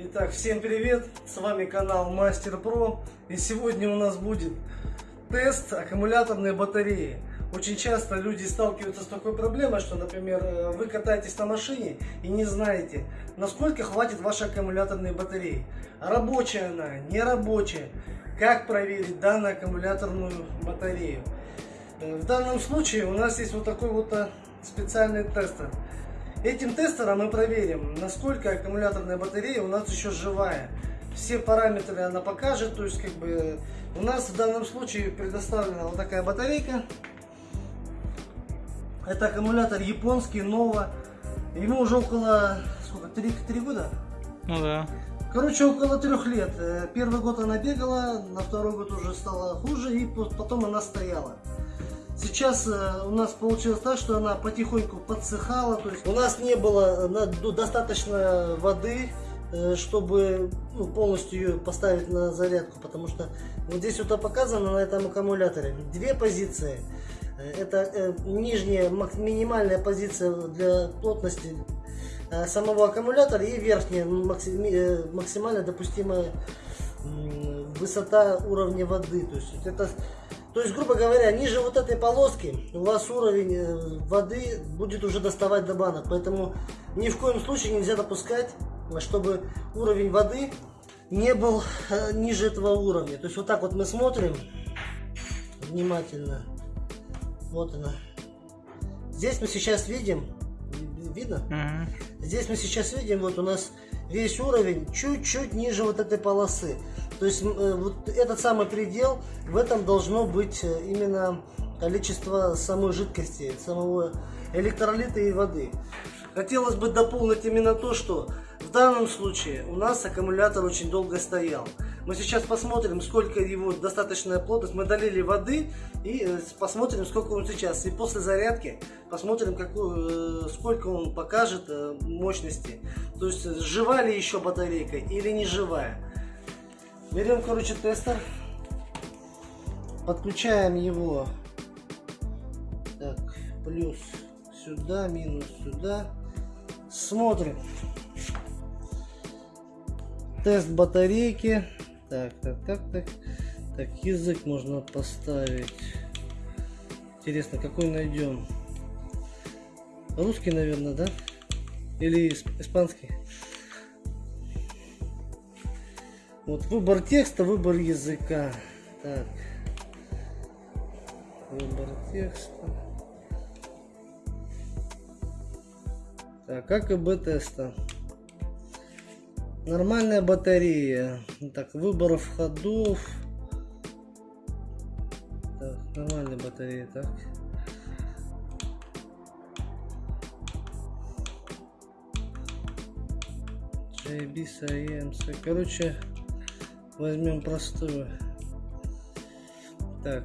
Итак, всем привет! С вами канал Мастер Про. И сегодня у нас будет тест аккумуляторной батареи. Очень часто люди сталкиваются с такой проблемой, что, например, э, вы катаетесь на машине и не знаете, насколько хватит вашей аккумуляторной батареи. Рабочая она, не рабочая. Как проверить данную аккумуляторную батарею? Э, в данном случае у нас есть вот такой вот э, специальный тестер. Этим тестером мы проверим, насколько аккумуляторная батарея у нас еще живая. Все параметры она покажет, то есть как бы у нас в данном случае предоставлена вот такая батарейка. Это аккумулятор японский, Nova. Ему уже около, сколько, 3, 3 года? Ну да. Короче, около трех лет. Э, первый год она бегала, на второй год уже стало хуже, и потом она стояла. Сейчас э, у нас получилось так, что она потихоньку подсыхала, то есть у нас не было ну, достаточно воды, э, чтобы ну, полностью ее поставить на зарядку, потому что вот здесь вот показано на этом аккумуляторе две позиции. Э, это нижняя минимальная позиция для плотности самого аккумулятора и верхняя максимально допустимая высота уровня воды. То есть это то есть, грубо говоря, ниже вот этой полоски у вас уровень э, воды будет уже доставать до банок. Поэтому ни в коем случае нельзя допускать, чтобы уровень воды не был э, ниже этого уровня. То есть вот так вот мы смотрим внимательно. Вот она. Здесь мы сейчас видим, видно? Здесь мы сейчас видим, вот у нас весь уровень чуть-чуть ниже вот этой полосы. То есть э, вот этот самый предел, в этом должно быть э, именно количество самой жидкости, самого электролита и воды. Хотелось бы дополнить именно то, что в данном случае у нас аккумулятор очень долго стоял. Мы сейчас посмотрим, сколько его достаточная плотность. Мы долили воды и э, посмотрим, сколько он сейчас. И после зарядки посмотрим, какую, сколько он покажет мощности. То есть, жива ли еще батарейка или не живая. Берем, короче, тестер. Подключаем его. Так, плюс сюда, минус сюда. Смотрим. Тест батарейки. Так, так, так, так. Так, язык можно поставить. Интересно, какой найдем? Русский, наверное, да? Или испанский? Вот выбор текста, выбор языка. Так. Выбор текста. Так, АКБ теста. Нормальная батарея. Так, выбор входов. Так, нормальная батарея, так. JB. Короче, возьмем простую. Так.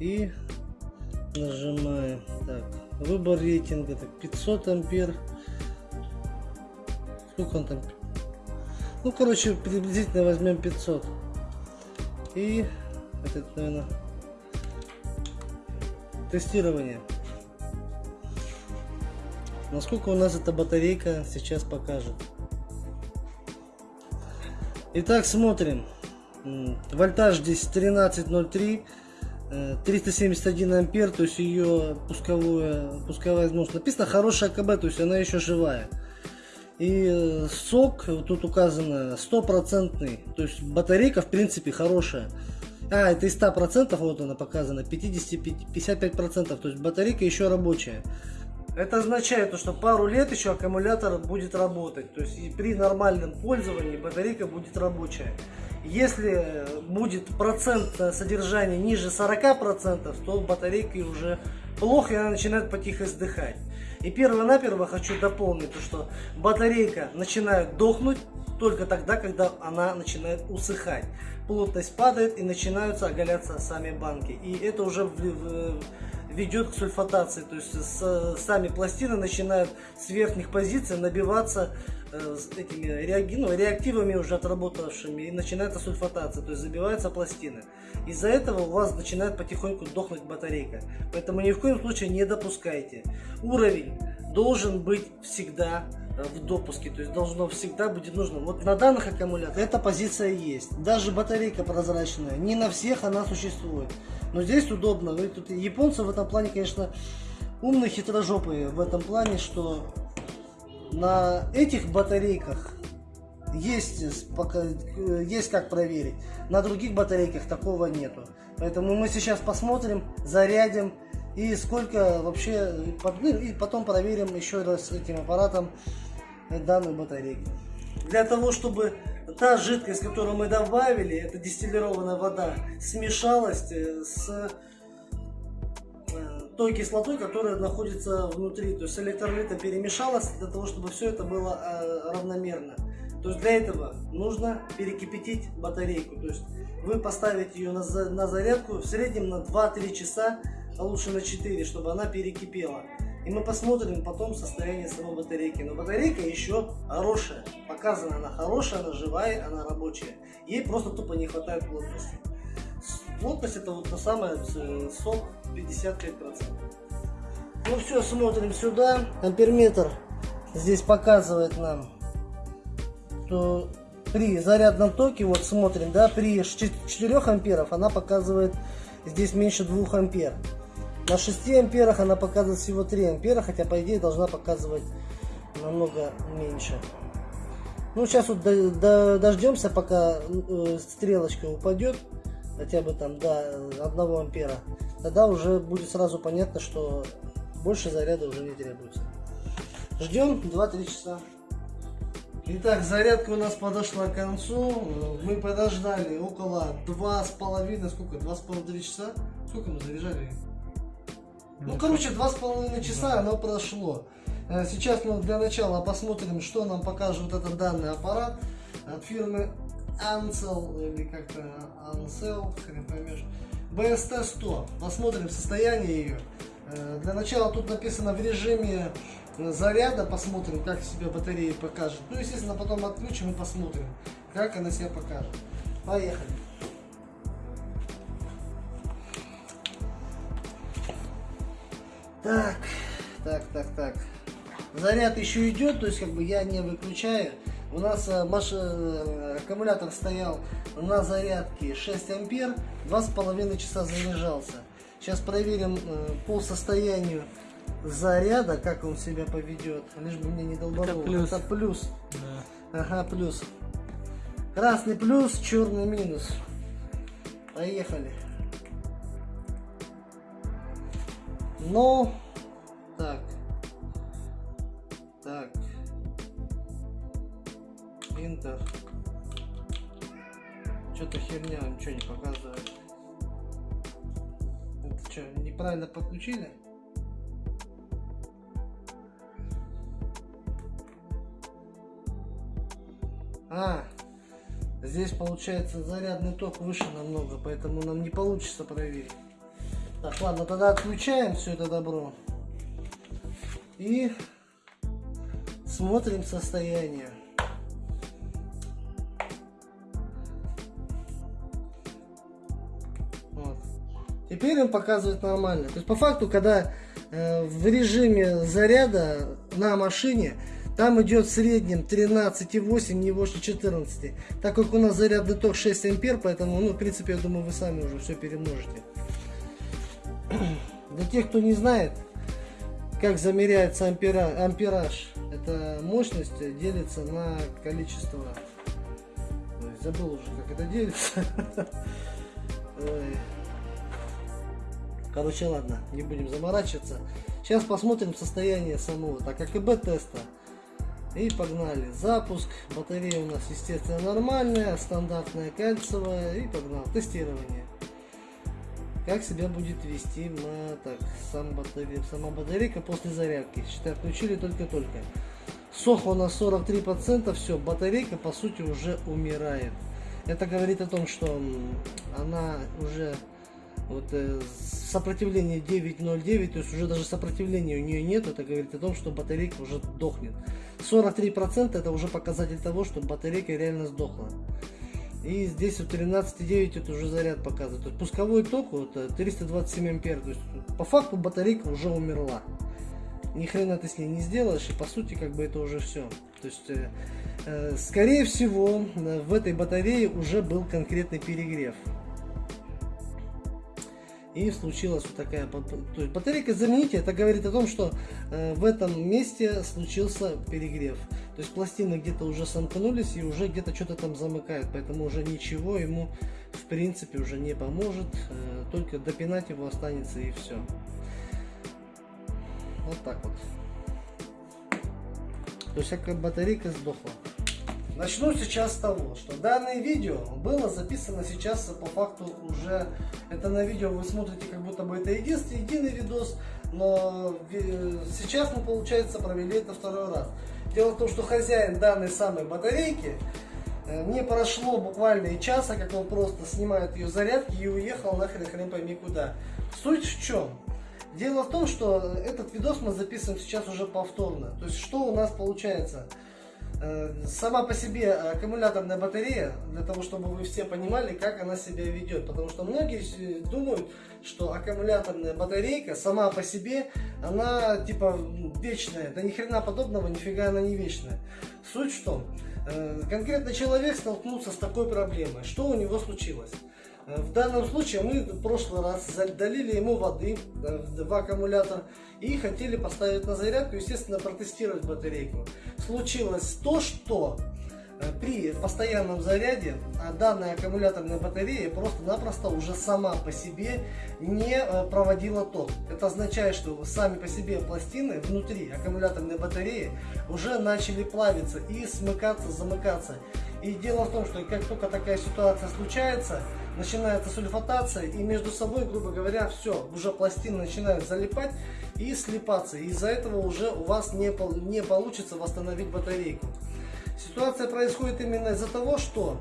И нажимаем. Так. Выбор рейтинга. Так 500 ампер. Сколько он там? Ну короче приблизительно возьмем 500 и это наверное тестирование. Насколько у нас эта батарейка сейчас покажет Итак, смотрим. Вольтаж здесь 13.03, 371 э, ампер, то есть ее пусковая, пусковая износ. Написано хорошая КБ, то есть она еще живая. И э, сок, тут указано, стопроцентный, то есть батарейка в принципе хорошая. А, это из 100%, вот она показана, 50-55%, то есть батарейка еще рабочая. Это означает, что пару лет еще аккумулятор будет работать. То есть при нормальном пользовании батарейка будет рабочая. Если будет процент содержания ниже 40%, то батарейка уже плохо и она начинает потихо издыхать. И перво-наперво хочу дополнить, то, что батарейка начинает дохнуть только тогда, когда она начинает усыхать. Плотность падает и начинаются оголяться сами банки. И это уже ведет к сульфатации. То есть с, сами пластины начинают с верхних позиций набиваться э, этими реаги, ну, реактивами уже отработавшими и начинается сульфатация, то есть забиваются пластины. Из-за этого у вас начинает потихоньку дохнуть батарейка. Поэтому ни в коем случае не допускайте. Уровень должен быть всегда э, в допуске, то есть должно всегда быть нужно. Вот на данных аккумуляторах эта позиция есть. Даже батарейка прозрачная, не на всех она существует. Но здесь удобно. Вы тут японцы в этом плане, конечно, умные, хитрожопые в этом плане, что на этих батарейках есть, пока, есть как проверить. На других батарейках такого нету. Поэтому мы сейчас посмотрим, зарядим и сколько вообще, ну, и потом проверим еще раз этим аппаратом данную батарейку. Для того, чтобы та жидкость, которую мы добавили, это дистиллированная вода, смешалась э, с э, той кислотой, которая находится внутри. То есть электролита перемешалась для того, чтобы все это было э, равномерно. То есть для этого нужно перекипятить батарейку. То есть вы поставите ее на, зарядку в среднем на 2-3 часа, а лучше на 4, чтобы она перекипела. И мы посмотрим потом состояние самой батарейки. Но батарейка еще хорошая. Показана она хорошая, она живая, она рабочая. Ей просто тупо не хватает плотности. Плотность это вот то самое сок 55%. Ну все, смотрим сюда. Амперметр здесь показывает нам что при зарядном токе, вот смотрим, да, при 4 амперов она показывает здесь меньше 2 ампер. На 6 амперах она показывает всего 3 ампера, хотя по идее должна показывать намного меньше. Ну, сейчас вот до, до, дождемся, пока э, стрелочка упадет, хотя бы там до 1 ампера. Тогда уже будет сразу понятно, что больше заряда уже не требуется. Ждем 2-3 часа. Итак, зарядка у нас подошла к концу. Мы подождали около два с половиной, сколько? Два с половиной часа? Сколько мы заряжали? Ну, короче, два с половиной часа оно прошло. Э, сейчас мы для начала посмотрим, что нам покажет этот данный аппарат от фирмы Ansel или как-то Ansel, хрен поймешь. BST-100. Посмотрим состояние ее. Э, для начала тут написано в режиме заряда, посмотрим, как себя батарея покажет. Ну, естественно, потом отключим и посмотрим, как она себя покажет. Поехали. Так, так, так, так. Заряд еще идет, то есть как бы я не выключаю. У нас э, маш... Э, аккумулятор стоял на зарядке 6 ампер, два с половиной часа заряжался. Сейчас проверим э, по состоянию заряда, как он себя поведет. Лишь бы мне не долбанул. Это плюс. Это плюс. Да. Ага, плюс. Красный плюс, черный минус. Поехали. Ну, так. Так. Интер. Что-то херня, ничего не показывает. Это что, неправильно подключили? А, здесь получается зарядный ток выше намного, поэтому нам не получится проверить. Так, ладно, тогда отключаем все это добро. И смотрим состояние. Вот. Теперь он показывает нормально. То есть по факту, когда э, в режиме заряда на машине там идет в среднем 13,8, не больше 14. Так как у нас зарядный ток 6 ампер, поэтому, ну, в принципе, я думаю, вы сами уже все перемножите. Для тех, кто не знает, как замеряется ампера, ампераж, это мощность делится на количество... Ой, забыл уже, как это делится. Короче, ладно, не будем заморачиваться. Сейчас посмотрим состояние самого, так как и Б-теста. И погнали. Запуск. Батарея у нас, естественно, нормальная, стандартная кальцевая. И погнал. Тестирование. Как себя будет вести на, сам батарея, сама батарейка после зарядки. Считай, включили только-только. Сох у нас 43%. Все, батарейка, по сути, уже умирает. Это говорит о том, что она уже вот э, сопротивление 9.09, то есть уже даже сопротивления у нее нет, это говорит о том, что батарейка уже дохнет. 43% это уже показатель того, что батарейка реально сдохла. И здесь вот 13.9 это уже заряд показывает. То есть пусковой ток вот 327 ампер. То есть по факту батарейка уже умерла. ни хрена ты с ней не сделаешь, и по сути как бы это уже все. То есть, э, э, скорее всего, в этой батарее уже был конкретный перегрев. И случилась вот такая... То есть батарейка замените, это говорит о том, что э, в этом месте случился перегрев. То есть пластины где-то уже сомкнулись и уже где-то что-то там замыкает. Поэтому уже ничего ему в принципе уже не поможет. Э, только допинать его останется и все. Вот так вот. То есть как батарейка сдохла. Начну сейчас с того, что данное видео было записано сейчас по факту уже, это на видео вы смотрите, как будто бы это единственный, единый видос, но сейчас мы, получается, провели это второй раз. Дело в том, что хозяин данной самой батарейки э, не прошло буквально и часа, как он просто снимает ее зарядки и уехал нахрен хрен пойми куда. Суть в чем? Дело в том, что этот видос мы записываем сейчас уже повторно. То есть что у нас получается? Э, сама по себе аккумуляторная батарея, для того, чтобы вы все понимали, как она себя ведет. Потому что многие думают, что аккумуляторная батарейка сама по себе, она типа вечная. Да ни хрена подобного, нифига она не вечная. Суть в том, э, конкретно человек столкнулся с такой проблемой. Что у него случилось? Э, в данном случае мы в прошлый раз долили ему воды в аккумулятор и хотели поставить на зарядку, естественно, протестировать батарейку. Случилось то, что э, при постоянном заряде а данная аккумуляторная батарея просто-напросто уже сама по себе не э, проводила ток. Это означает, что сами по себе пластины внутри аккумуляторной батареи уже начали плавиться и смыкаться, замыкаться. И дело в том, что как только такая ситуация случается, начинается сульфатация, и между собой, грубо говоря, все, уже пластины начинают залипать и слипаться. Из-за этого уже у вас не, не получится восстановить батарейку. Ситуация происходит именно из-за того, что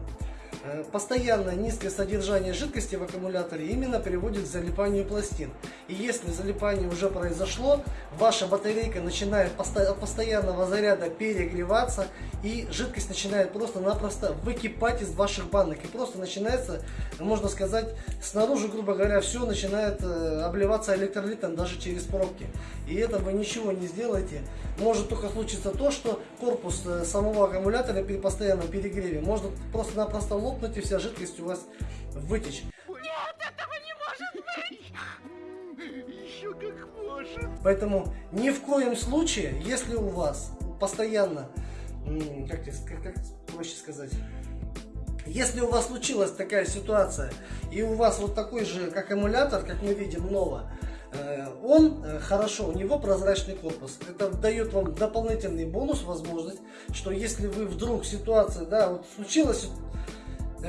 постоянное низкое содержание жидкости в аккумуляторе именно приводит к залипанию пластин. И если залипание уже произошло, ваша батарейка начинает от постоянного заряда перегреваться, и жидкость начинает просто-напросто выкипать из ваших банок. И просто начинается, можно сказать, снаружи, грубо говоря, все начинает э, обливаться электролитом даже через пробки. И это вы ничего не сделаете. Может только случиться то, что корпус э, самого аккумулятора при постоянном перегреве может просто-напросто лопнуть лопнуть и вся жидкость у вас вытечь. Нет, этого не может быть! Еще как может. Поэтому ни в коем случае, если у вас постоянно, как, как, как проще сказать, если у вас случилась такая ситуация, и у вас вот такой же аккумулятор, как мы видим, Нова, э, он э, хорошо, у него прозрачный корпус. Это дает вам дополнительный бонус, возможность, что если вы вдруг ситуация, да, вот случилась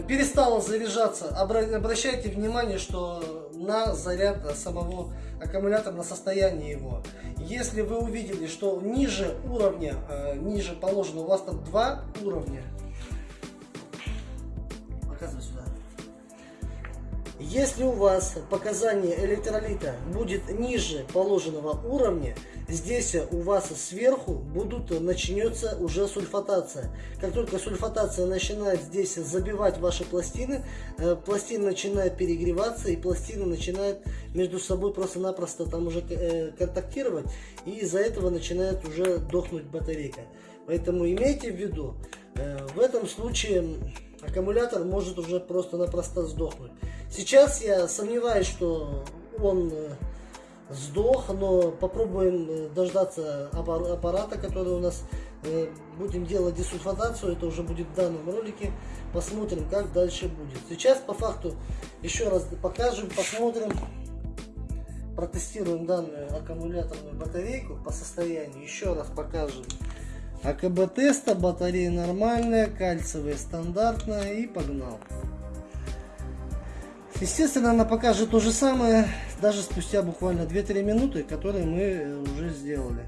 перестала заряжаться, обращайте внимание, что на заряд самого аккумулятора, на состояние его. Если вы увидели, что ниже уровня, э, ниже положено, у вас там два уровня, Если у вас показание электролита будет ниже положенного уровня, здесь у вас сверху будут начнется уже сульфатация. Как только сульфатация начинает здесь забивать ваши пластины, э, пластины начинают перегреваться и пластины начинают между собой просто-напросто там уже э, контактировать и из-за этого начинает уже дохнуть батарейка. Поэтому имейте в виду, э, в этом случае аккумулятор может уже просто-напросто сдохнуть. Сейчас я сомневаюсь, что он сдох, но попробуем э, дождаться аппарата, который у нас э, будем делать десульфатацию, это уже будет в данном ролике, посмотрим, как дальше будет. Сейчас по факту еще раз покажем, посмотрим, протестируем данную аккумуляторную батарейку по состоянию, еще раз покажем. АКБ теста, батарея нормальная, кальциевая стандартная и погнал. Естественно, она покажет то же самое, даже спустя буквально 2-3 минуты, которые мы э, уже сделали.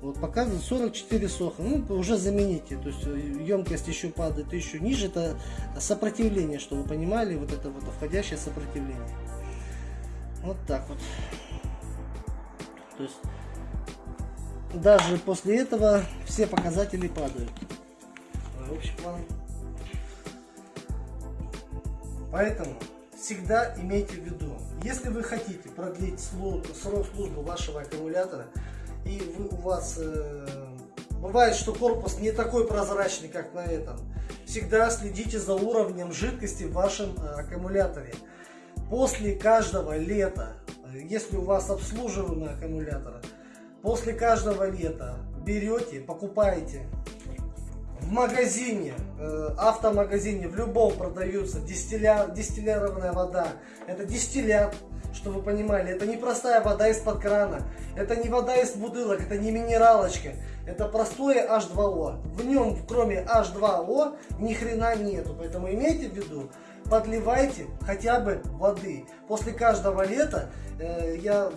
Вот показывает 44 соха. Ну, уже замените. То есть э, емкость еще падает еще ниже. Это сопротивление, чтобы вы понимали, вот это вот входящее сопротивление. Вот так вот. То есть даже после этого все показатели падают. Общий план. Поэтому всегда имейте в виду, если вы хотите продлить срок службы вашего аккумулятора, и вы, у вас э, бывает, что корпус не такой прозрачный, как на этом, всегда следите за уровнем жидкости в вашем э, аккумуляторе. После каждого лета, э, если у вас обслуживаемый аккумулятор, после каждого лета берете, покупаете в магазине, э, автомагазине, в любом продается дистилля, дистиллированная вода. Это дистиллят, чтобы вы понимали. Это не простая вода из-под крана. Это не вода из бутылок, это не минералочка. Это простое H2O. В нем, кроме H2O, ни хрена нету. Поэтому имейте в виду, подливайте хотя бы воды. После каждого лета э, я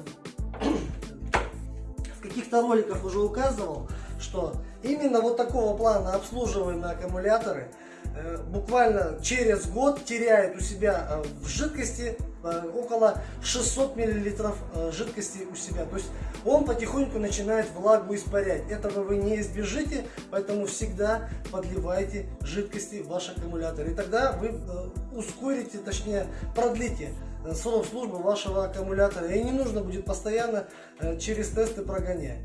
каких-то роликах уже указывал, что именно вот такого плана обслуживаемые аккумуляторы э, буквально через год теряют у себя э, в жидкости э, около 600 миллилитров жидкости у себя. То есть он потихоньку начинает влагу испарять. Этого вы не избежите, поэтому всегда подливайте жидкости в ваш аккумулятор. И тогда вы ускорите, точнее продлите срок службы вашего аккумулятора. И не нужно будет постоянно через тесты прогонять.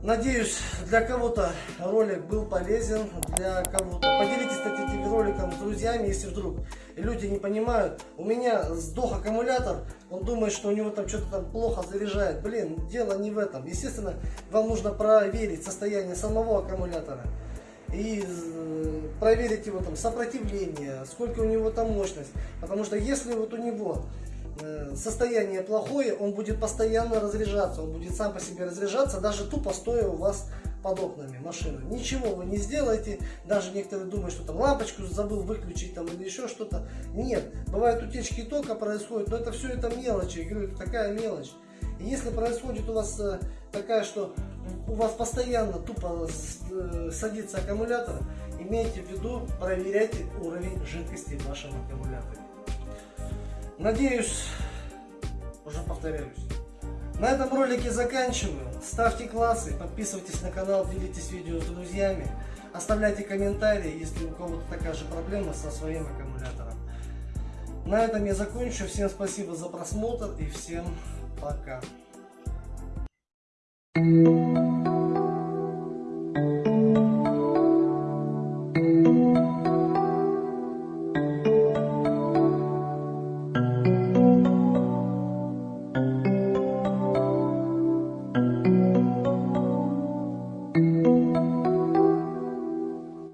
Надеюсь, для кого-то ролик был полезен, для кого-то. Поделитесь, этим роликом с друзьями, если вдруг люди не понимают. У меня сдох аккумулятор, он думает, что у него там что-то там плохо заряжает. Блин, дело не в этом. Естественно, вам нужно проверить состояние самого аккумулятора. И э, проверить его там сопротивление, сколько у него там мощность. Потому что если вот у него Э, состояние плохое, он будет постоянно разряжаться, он будет сам по себе разряжаться, даже тупо стоя у вас под окнами машины. Ничего вы не сделаете, даже некоторые думают, что там лампочку забыл выключить там или еще что-то. Нет, бывают утечки тока происходят, но это все это мелочи, я говорю, это такая мелочь. И если происходит у вас э, такая, что у вас постоянно тупо э, садится аккумулятор, имейте в виду, проверяйте уровень жидкости в вашем аккумуляторе. Надеюсь, уже повторяюсь. На этом ролике заканчиваю. Ставьте классы, подписывайтесь на канал, делитесь видео с друзьями. Оставляйте комментарии, если у кого-то такая же проблема со своим аккумулятором. На этом я закончу. Всем спасибо за просмотр и всем пока. Thank you.